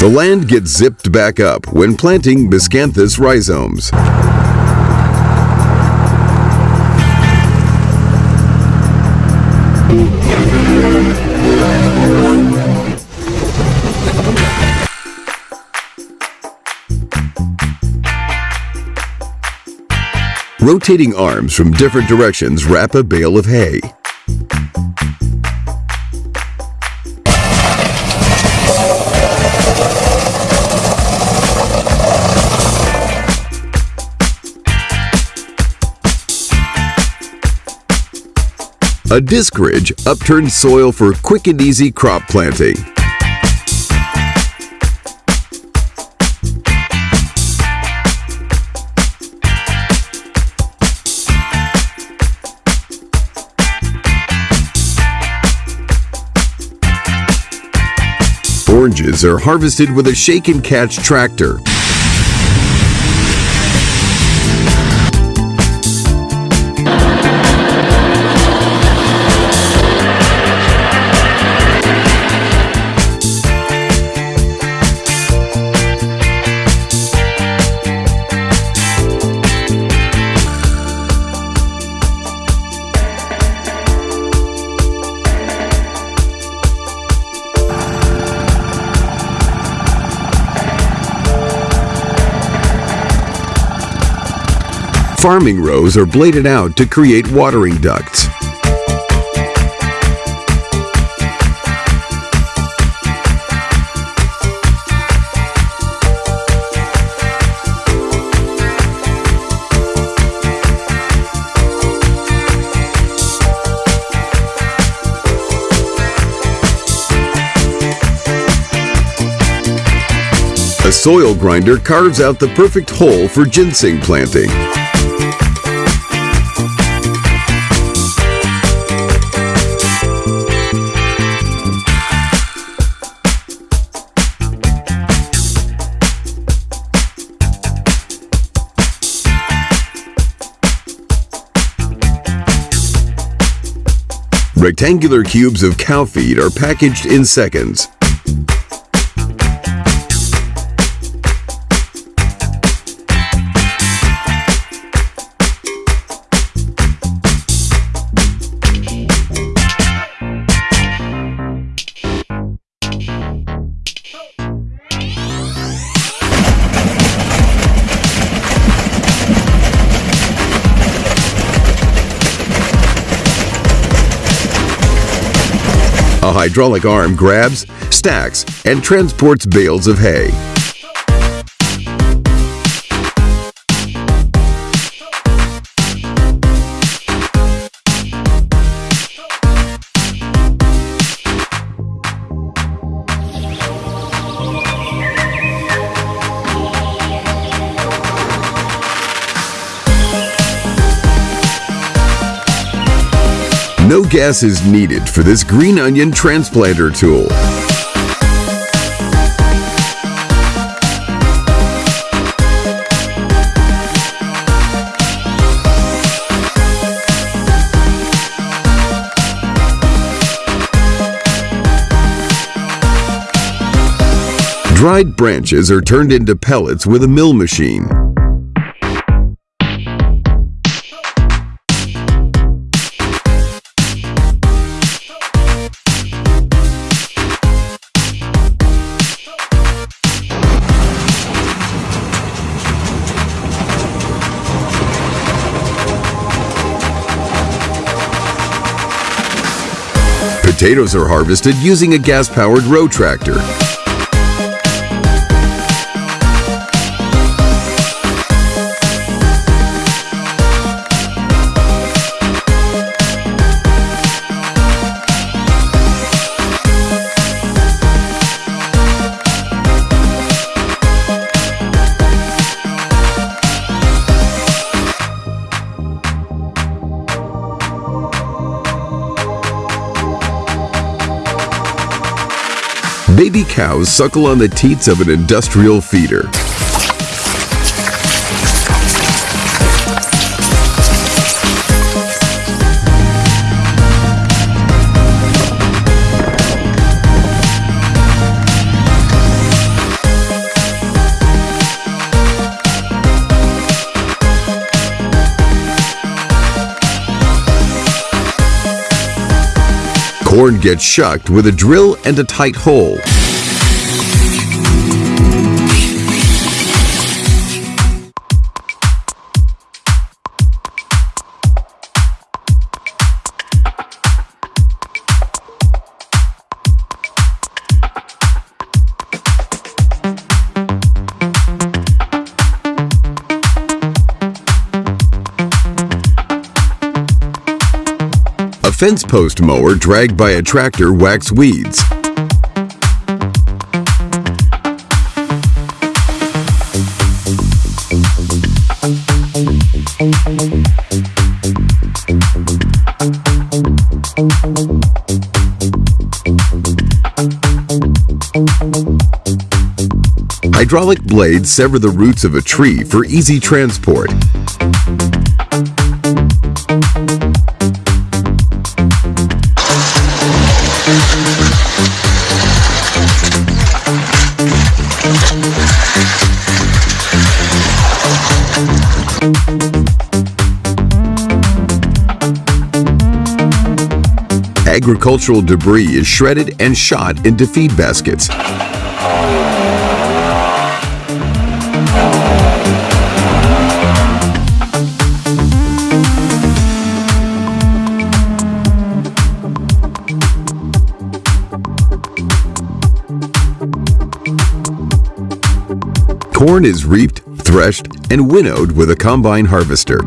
The land gets zipped back up when planting Miscanthus rhizomes. Rotating arms from different directions wrap a bale of hay. A disc ridge upturns soil for quick and easy crop planting. Oranges are harvested with a shake and catch tractor. Farming rows are bladed out to create watering ducts. Soil grinder carves out the perfect hole for ginseng planting. Rectangular cubes of cow feed are packaged in seconds. Hydraulic arm grabs, stacks, and transports bales of hay. No gas is needed for this green onion transplanter tool. Dried branches are turned into pellets with a mill machine. Potatoes are harvested using a gas-powered row tractor. Baby cows suckle on the teats of an industrial feeder. Corn gets shucked with a drill and a tight hole. Fence post mower dragged by a tractor whacks weeds. Hydraulic blades sever the roots of a tree for easy transport. Agricultural debris is shredded and shot into feed baskets. Corn is reaped, threshed, and winnowed with a combine harvester.